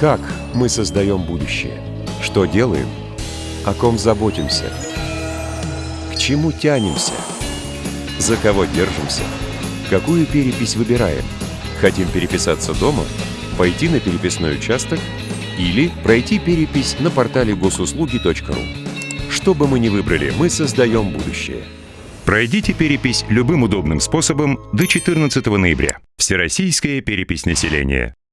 Как мы создаем будущее? Что делаем? О ком заботимся? К чему тянемся? За кого держимся? Какую перепись выбираем? Хотим переписаться дома? Пойти на переписной участок? Или пройти перепись на портале госуслуги.ру? Что бы мы ни выбрали, мы создаем будущее. Пройдите перепись любым удобным способом до 14 ноября. Всероссийская перепись населения.